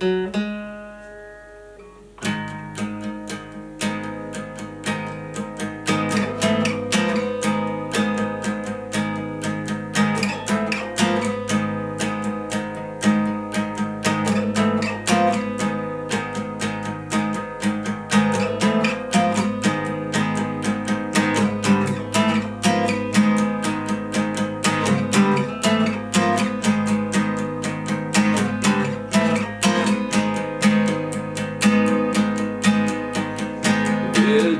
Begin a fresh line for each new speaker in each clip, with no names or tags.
Música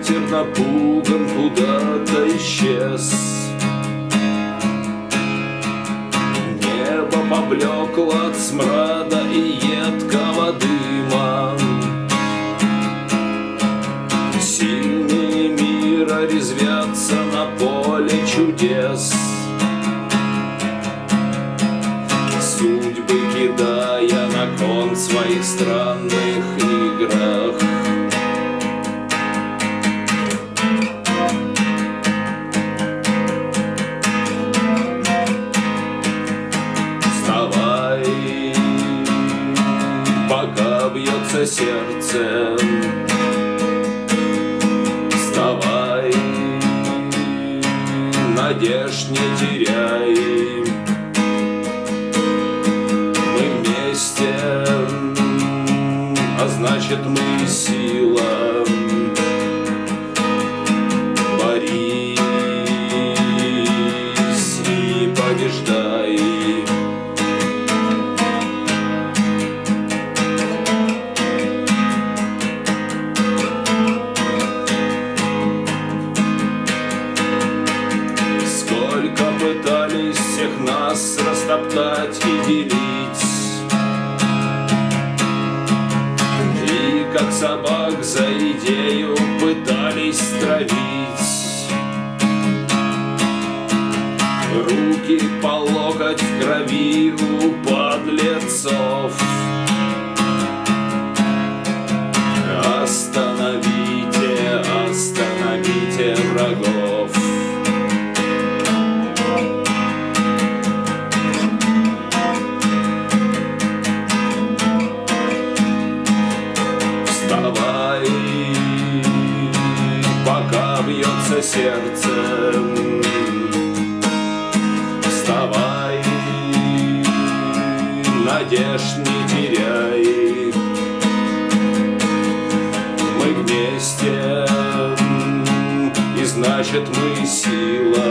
Ветер напуган куда-то исчез. Небо поблекло от смрада и едкого дыма. Сильнее мира резвятся на поле чудес. Судьбы кидая на кон своих странных бьется сердце. Вставай, надежд не теряй. Мы вместе, а значит мы сила. Пытались всех нас растоптать и делить. И как собак за идею пытались травить. Руки по локоть в крови у подлецов бьется сердце. Вставай, надежд не теряй. Мы вместе, и значит мы сила.